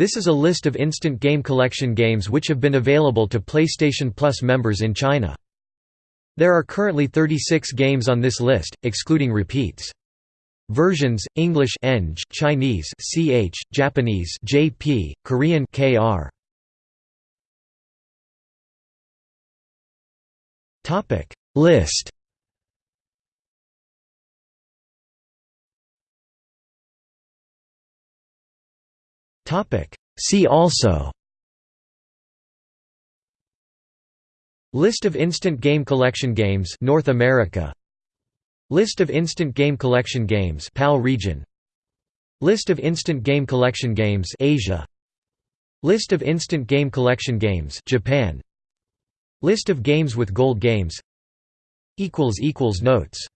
This is a list of Instant Game Collection games which have been available to PlayStation Plus members in China. There are currently 36 games on this list, excluding repeats. Versions: English Eng, Chinese CH, Japanese JP, Korean KR. Topic List See also. List of instant game collection games North America. List of instant game collection games PAL region. List of instant game collection games Asia. List of instant game collection games Japan. List of games with gold games. Equals equals notes